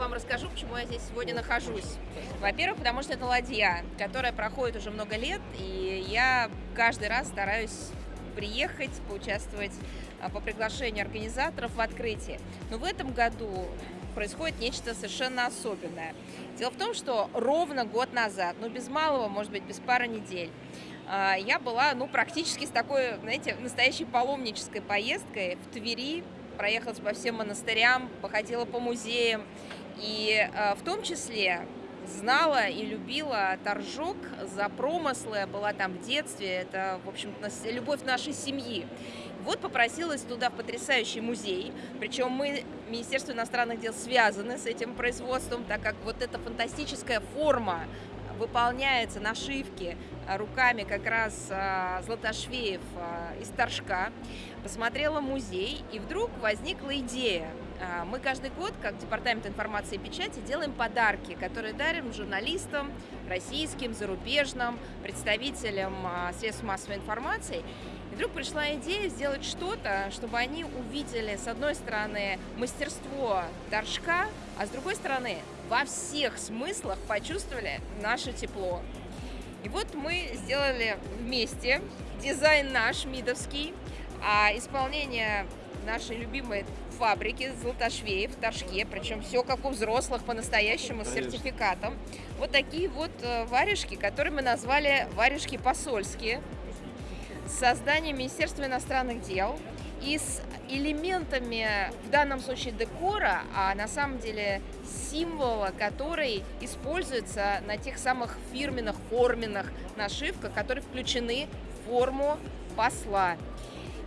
вам расскажу, почему я здесь сегодня нахожусь. Во-первых, потому что это ладья, которая проходит уже много лет, и я каждый раз стараюсь приехать, поучаствовать а, по приглашению организаторов в открытии. Но в этом году происходит нечто совершенно особенное. Дело в том, что ровно год назад, ну без малого, может быть, без пары недель, а, я была, ну, практически с такой, знаете, настоящей паломнической поездкой в Твери, проехалась по всем монастырям, походила по музеям, и а, в том числе знала и любила Торжок за промыслы, была там в детстве, это, в общем любовь нашей семьи. Вот попросилась туда в потрясающий музей, причем мы, Министерство иностранных дел, связаны с этим производством, так как вот эта фантастическая форма выполняется нашивки руками как раз а, Златошвеев а, из Торжка. Посмотрела музей, и вдруг возникла идея. А, мы каждый год, как Департамент информации и печати, делаем подарки, которые дарим журналистам, российским, зарубежным, представителям средств массовой информации. И вдруг пришла идея сделать что-то, чтобы они увидели, с одной стороны, мастерство Торжка, а с другой стороны, во всех смыслах почувствовали наше тепло. И вот мы сделали вместе дизайн наш, мидовский, а исполнение нашей любимой фабрики Золотошвеев в Торжке, причем все как у взрослых, по-настоящему, с сертификатом. Вот такие вот э, варежки, которые мы назвали варежки посольские, с созданием Министерства иностранных дел и с элементами, в данном случае декора, а на самом деле символа, который используется на тех самых фирменных, форменных нашивках, которые включены в форму посла.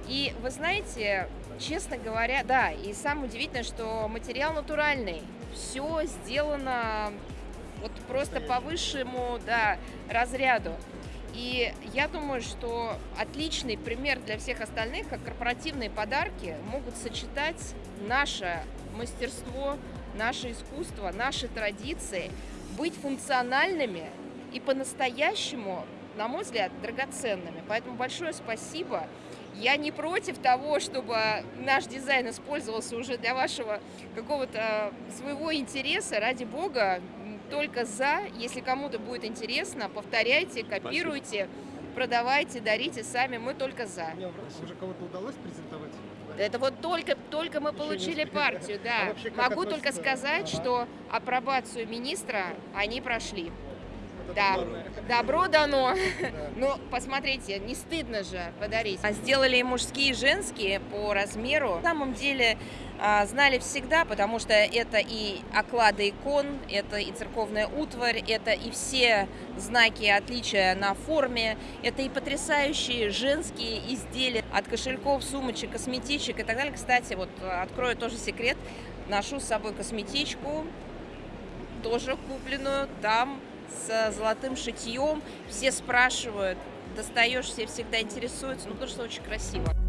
И вы знаете, честно говоря, да, и самое удивительное, что материал натуральный, все сделано вот просто по высшему да, разряду. И я думаю, что отличный пример для всех остальных, как корпоративные подарки могут сочетать наше мастерство, наше искусство, наши традиции, быть функциональными и по-настоящему, на мой взгляд, драгоценными. Поэтому большое спасибо. Я не против того, чтобы наш дизайн использовался уже для вашего какого-то своего интереса. Ради бога, только за. Если кому-то будет интересно, повторяйте, копируйте, Спасибо. продавайте, дарите сами. Мы только за. Мне уже кого-то удалось презентовать? Это вот только, только мы Еще получили партию, да. А вообще, Могу только сказать, ага. что апробацию министра они прошли. Да, добро дано. Ну, посмотрите, не стыдно же подарить. А сделали и мужские, и женские по размеру. На самом деле а, знали всегда, потому что это и оклады икон, это и церковная утварь, это и все знаки отличия на форме, это и потрясающие женские изделия от кошельков, сумочек, косметичек и так далее. Кстати, вот открою тоже секрет, ношу с собой косметичку, тоже купленную там с золотым шитьем. Все спрашивают, достаешь, все всегда интересуются, ну потому что очень красиво.